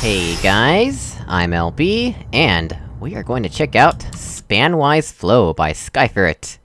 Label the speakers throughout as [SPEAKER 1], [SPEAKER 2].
[SPEAKER 1] Hey guys, I'm LB, and we are going to check out Spanwise Flow by Skyferret.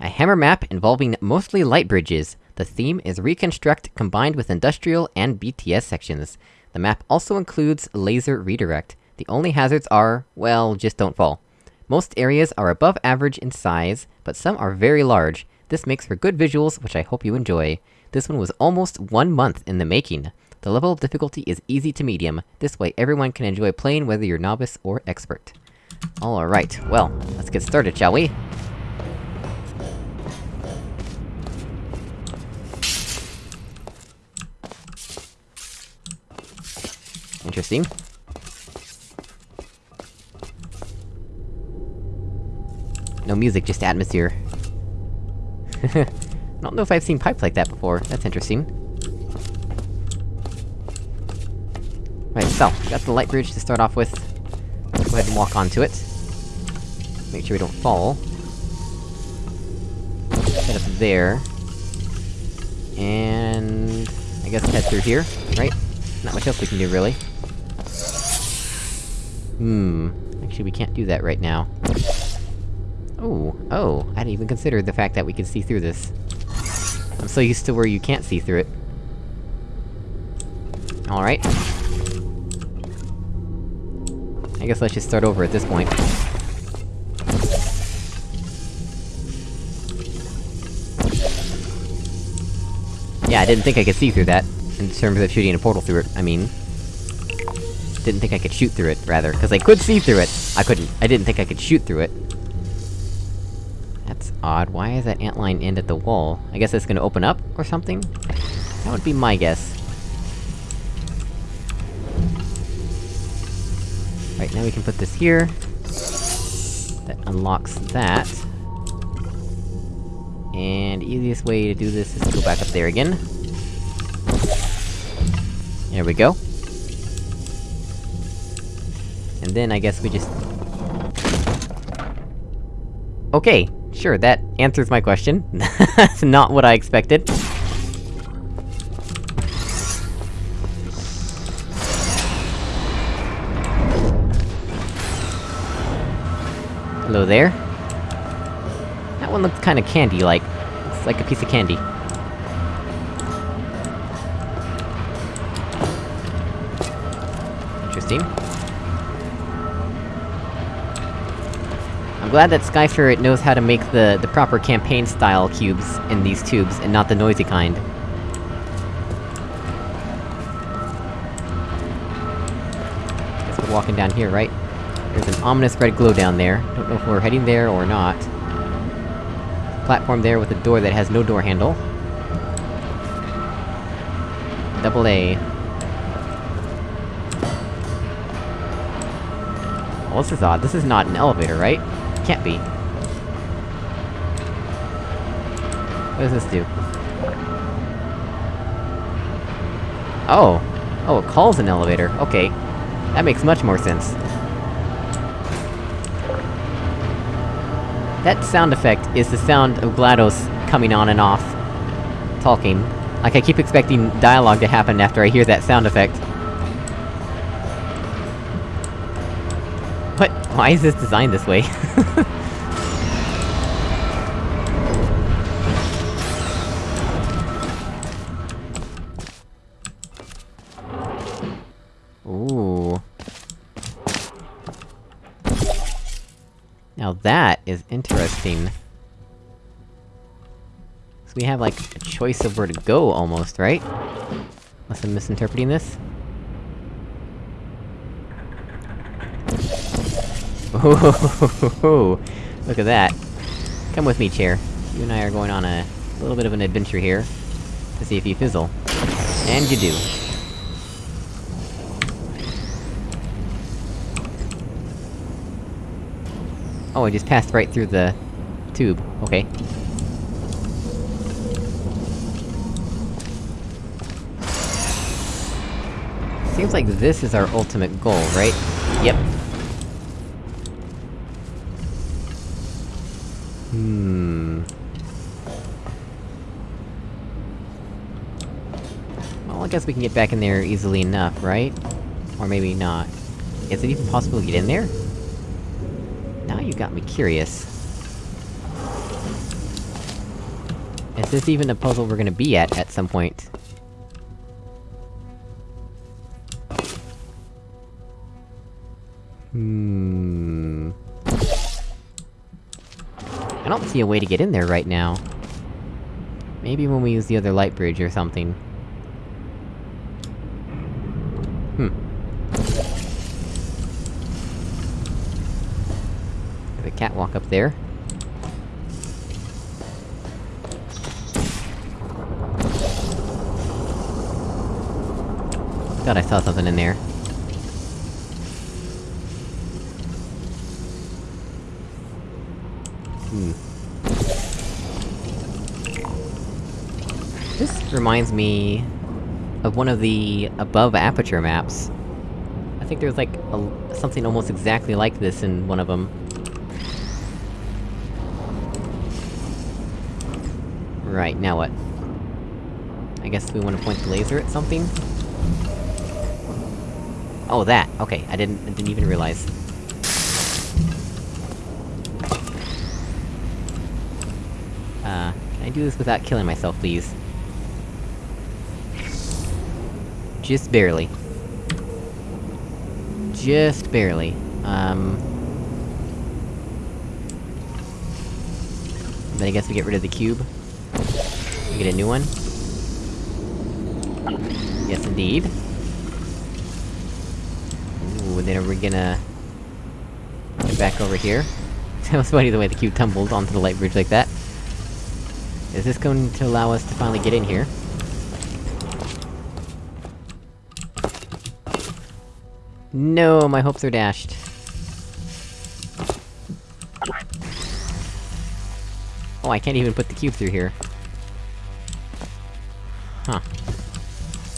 [SPEAKER 1] A hammer map involving mostly light bridges. The theme is Reconstruct combined with Industrial and BTS sections. The map also includes Laser Redirect. The only hazards are, well, just don't fall. Most areas are above average in size, but some are very large. This makes for good visuals, which I hope you enjoy. This one was almost one month in the making. The level of difficulty is easy to medium, this way everyone can enjoy playing whether you're novice or expert. Alright, well, let's get started, shall we? Interesting. No music, just atmosphere. I don't know if I've seen pipes like that before, that's interesting. So, got the light bridge to start off with. Let's go ahead and walk onto it. Make sure we don't fall. Head up there. And... I guess head through here, right? Not much else we can do, really. Hmm... Actually, we can't do that right now. Oh, oh, I didn't even consider the fact that we can see through this. I'm so used to where you can't see through it. Alright. I guess let's just start over at this point. Yeah, I didn't think I could see through that, in terms of shooting a portal through it, I mean. Didn't think I could shoot through it, rather, because I could see through it! I couldn't. I didn't think I could shoot through it. That's odd, why is that antline end at the wall? I guess it's gonna open up, or something? That would be my guess. Right, now we can put this here. That unlocks that. And easiest way to do this is to go back up there again. There we go. And then I guess we just... Okay, sure, that answers my question. That's not what I expected. Hello there. That one looks kinda candy-like. Looks like a piece of candy. Interesting. I'm glad that Skyferret knows how to make the- the proper campaign-style cubes in these tubes, and not the noisy kind. Guess we're walking down here, right? There's an ominous red glow down there. Don't know if we're heading there or not. Platform there with a door that has no door handle. Double A. Well, this is odd. This is not an elevator, right? Can't be. What does this do? Oh! Oh, it calls an elevator, okay. That makes much more sense. That sound effect is the sound of GLaDOS coming on and off. Talking. Like, I keep expecting dialogue to happen after I hear that sound effect. What? Why is this designed this way? Now that is interesting. So we have, like, a choice of where to go, almost, right? Unless I'm misinterpreting this? Oh, look at that. Come with me, chair. You and I are going on a little bit of an adventure here, to see if you fizzle. And you do. Oh, I just passed right through the... tube. Okay. Seems like this is our ultimate goal, right? Yep. Hmm... Well, I guess we can get back in there easily enough, right? Or maybe not. Is it even possible to get in there? You got me curious. Is this even a puzzle we're gonna be at, at some point? Hmm... I don't see a way to get in there right now. Maybe when we use the other light bridge or something. Hmm. There's a catwalk up there. Thought I saw something in there. Hmm. This reminds me... of one of the above aperture maps. I think there's like, a, something almost exactly like this in one of them. Right, now what? I guess we wanna point the laser at something? Oh, that! Okay, I didn't- I didn't even realize. Uh, can I do this without killing myself, please? Just barely. Just barely. Um... Then I guess we get rid of the cube. We get a new one. Yes, indeed. Ooh, then we're gonna... Get back over here. that was funny the way the cube tumbled onto the light bridge like that. Is this going to allow us to finally get in here? No, my hopes are dashed. Oh, I can't even put the cube through here.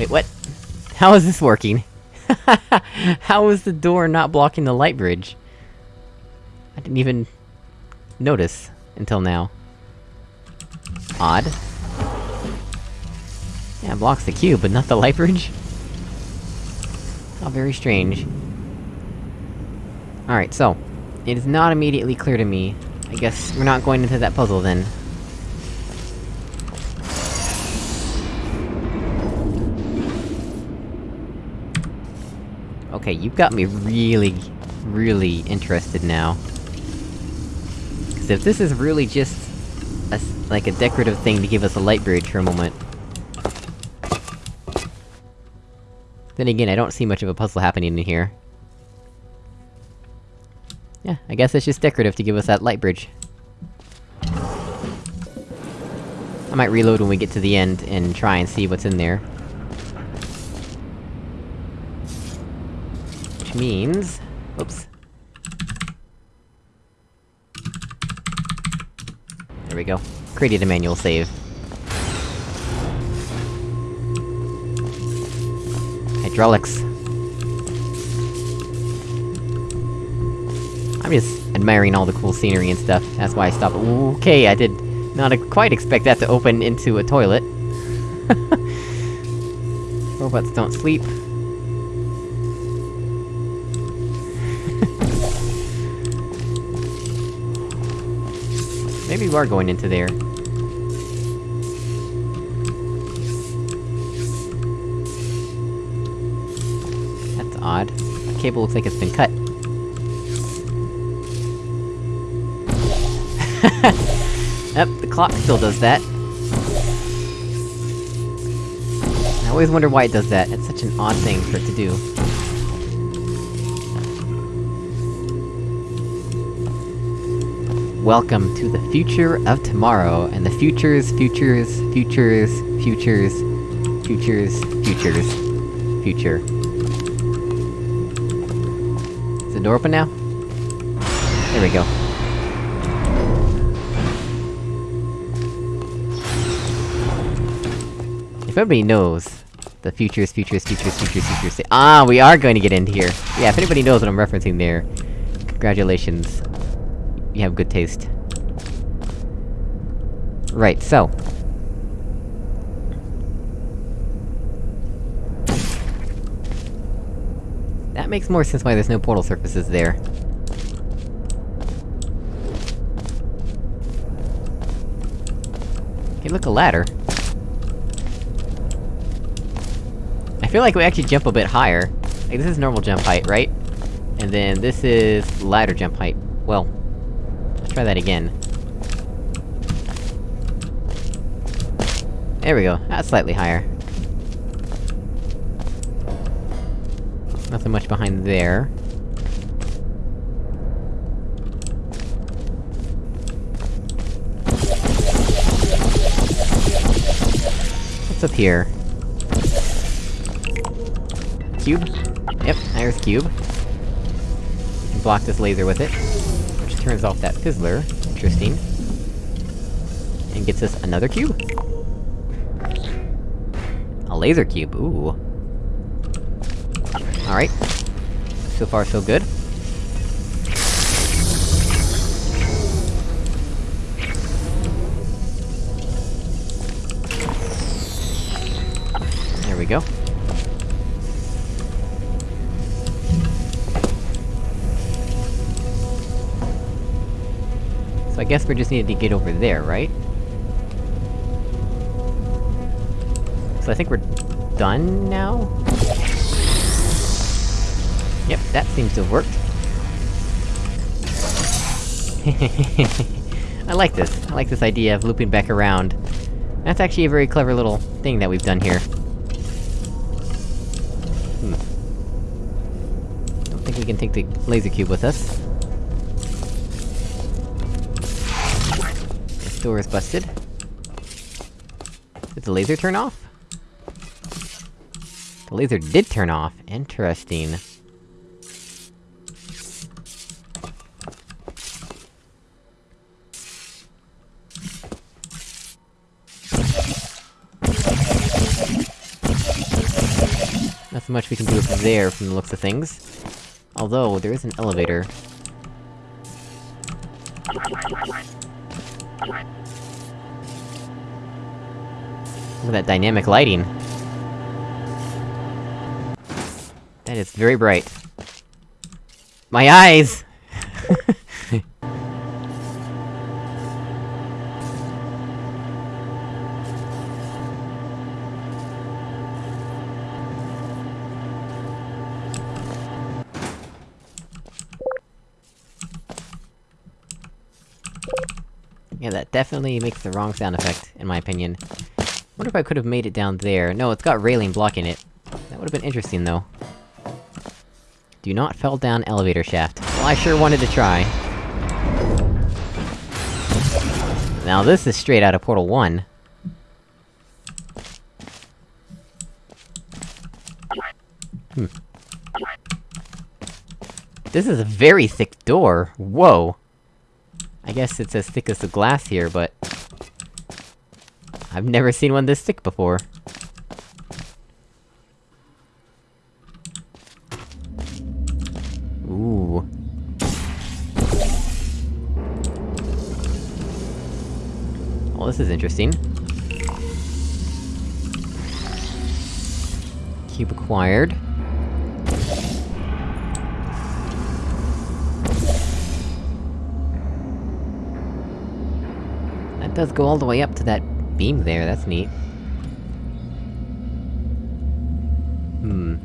[SPEAKER 1] Wait, what? How is this working? How is the door not blocking the light bridge? I didn't even... notice, until now. Odd. Yeah, blocks the cube, but not the light bridge? How very strange. Alright, so... It is not immediately clear to me. I guess we're not going into that puzzle, then. Okay, you've got me really, really interested now. Cause if this is really just... A, like a decorative thing to give us a light bridge for a moment... Then again, I don't see much of a puzzle happening in here. Yeah, I guess it's just decorative to give us that light bridge. I might reload when we get to the end, and try and see what's in there. Means... Oops. There we go. Created a manual save. Hydraulics. I'm just admiring all the cool scenery and stuff, that's why I stopped- Okay, I did not quite expect that to open into a toilet. Robots don't sleep. Maybe we are going into there. That's odd. The cable looks like it's been cut. Yep, the clock still does that. I always wonder why it does that, it's such an odd thing for it to do. Welcome to the future of tomorrow, and the futures, futures, futures, futures, futures, futures, future. Is the door open now? There we go. If everybody knows, the futures, futures, futures, futures, futures, ah, we are going to get into here! Yeah, if anybody knows what I'm referencing there, congratulations. You have good taste. Right, so... That makes more sense why there's no portal surfaces there. Okay, look, a ladder. I feel like we actually jump a bit higher. Like, this is normal jump height, right? And then this is ladder jump height. Well, try that again. There we go, that's slightly higher. Nothing much behind there. What's up here? Cube? Yep, there's cube. Block this laser with it. Turns off that fizzler. Interesting. And gets us another cube. A laser cube, ooh. Alright. So far so good. I guess we just needed to get over there, right? So I think we're... done now? Yep, that seems to have worked. I like this. I like this idea of looping back around. That's actually a very clever little thing that we've done here. Hmm. Don't think we can take the laser cube with us. Door is busted. Did the laser turn off? The laser did turn off. Interesting. Nothing much we can do up there, from the looks of things. Although, there is an elevator. That dynamic lighting. That is very bright. My eyes! Yeah, that definitely makes the wrong sound effect, in my opinion. Wonder if I could've made it down there. No, it's got railing blocking it. That would've been interesting, though. Do not fall down elevator shaft. Well, I sure wanted to try. Now this is straight out of Portal 1. Hmm. This is a very thick door! Whoa! I guess it's as thick as the glass here, but... I've never seen one this thick before. Ooh. Well, this is interesting. Cube acquired. That does go all the way up to that beam there, that's neat. Hmm.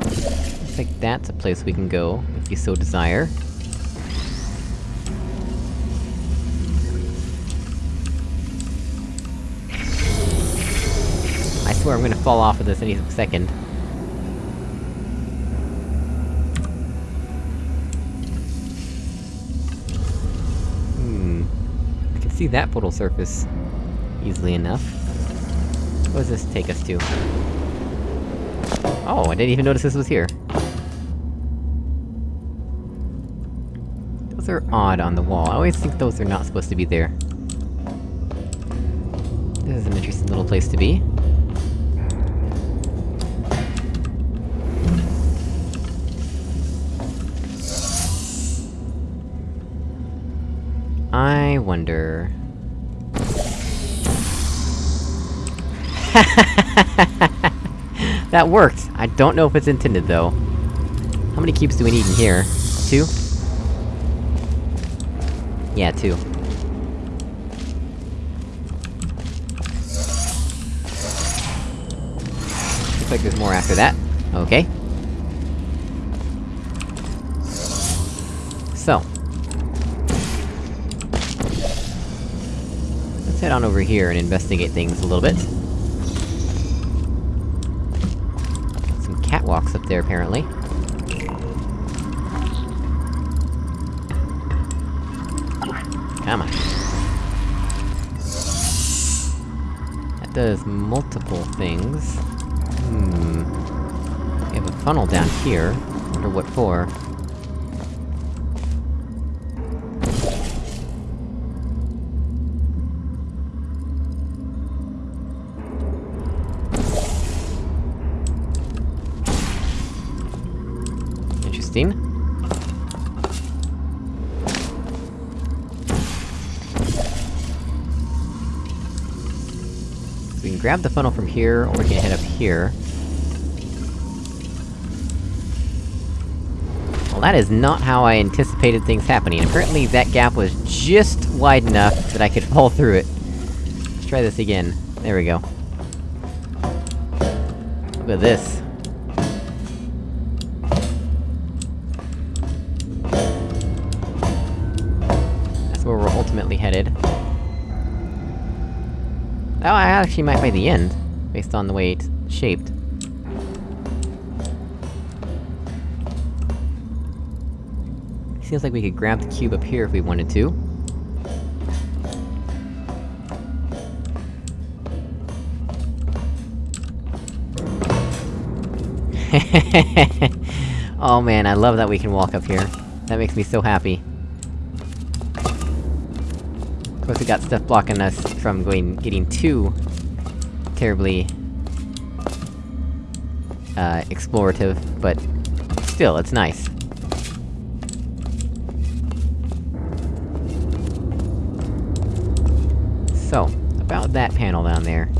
[SPEAKER 1] Looks like that's a place we can go, if we so desire. I swear I'm gonna fall off of this any second. Hmm... I can see that portal surface... easily enough. What does this take us to? Oh, I didn't even notice this was here. Those are odd on the wall, I always think those are not supposed to be there. This is an interesting little place to be. I wonder... That worked! I don't know if it's intended, though. How many cubes do we need in here? Two? Yeah, two. Looks like there's more after that. Okay. So. Let's head on over here and investigate things a little bit. Some catwalks up there, apparently. Come on. That does multiple things. Hmm... We have a funnel down here. Wonder what for. Grab the funnel from here, or we can head up here. Well, that is not how I anticipated things happening. Apparently that gap was just wide enough that I could fall through it. Let's try this again. There we go. Look at this. Oh, I actually might by the end, based on the way it's shaped. Seems like we could grab the cube up here if we wanted to. oh man, I love that we can walk up here. That makes me so happy. Of course we got stuff blocking us from going- getting too... terribly... uh, explorative, but... still, it's nice. So, about that panel down there.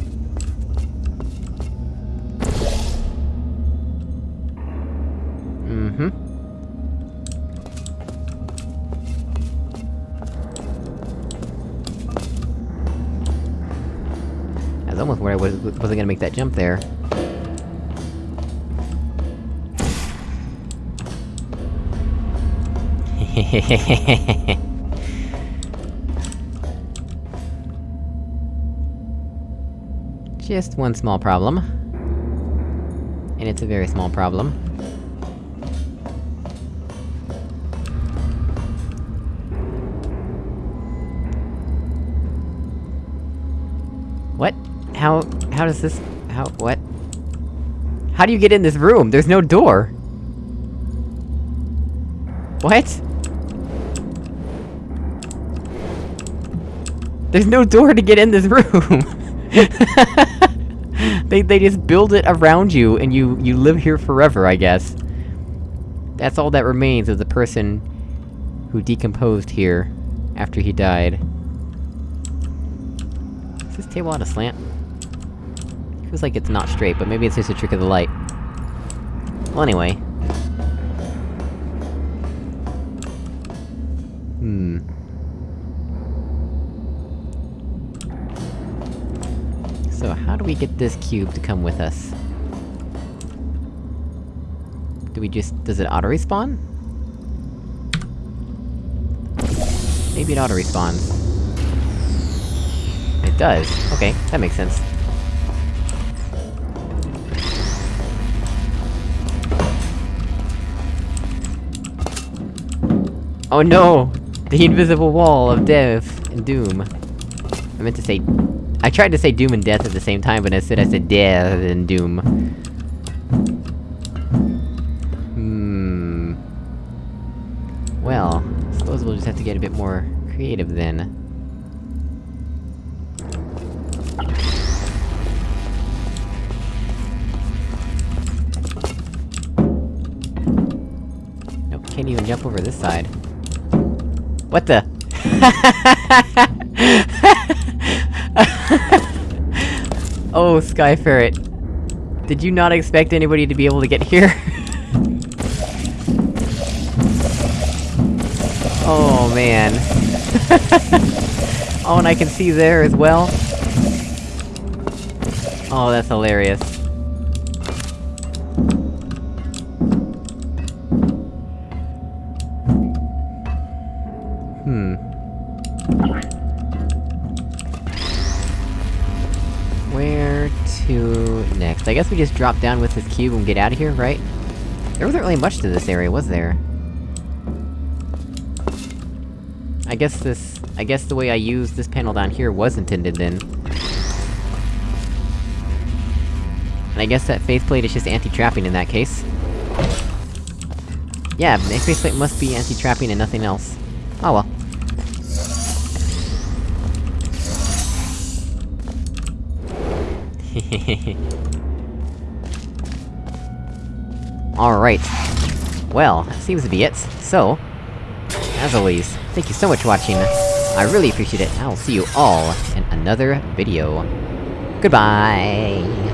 [SPEAKER 1] Gonna make that jump there. Just one small problem. And it's a very small problem. What? How- how does this- how- what? How do you get in this room? There's no door! What? There's no door to get in this room! they- they just build it around you, and you- you live here forever, I guess. That's all that remains of the person... who decomposed here, after he died. Is this table on a slant? Feels like it's not straight, but maybe it's just a trick of the light. Well, anyway. Hmm. So, how do we get this cube to come with us? Do we just- does it auto-respawn? Maybe it auto-respawns. It does. Okay, that makes sense. Oh no! The invisible wall of death and doom. I meant to say... I tried to say doom and death at the same time, but instead I said death and doom. Hmm... Well, I suppose we'll just have to get a bit more creative then. Nope, can't even jump over this side. What the? oh, Skyferret. Did you not expect anybody to be able to get here? oh, man. oh, and I can see there as well. Oh, that's hilarious. Hmm. Where to next? I guess we just drop down with this cube and get out of here, right? There wasn't really much to this area, was there? I guess this... I guess the way I used this panel down here was intended then. And I guess that faceplate is just anti-trapping in that case. Yeah, the faceplate must be anti-trapping and nothing else. Oh well. Alright. Well, that seems to be it. So, as always, thank you so much for watching. I really appreciate it, I'll see you all in another video. Goodbye!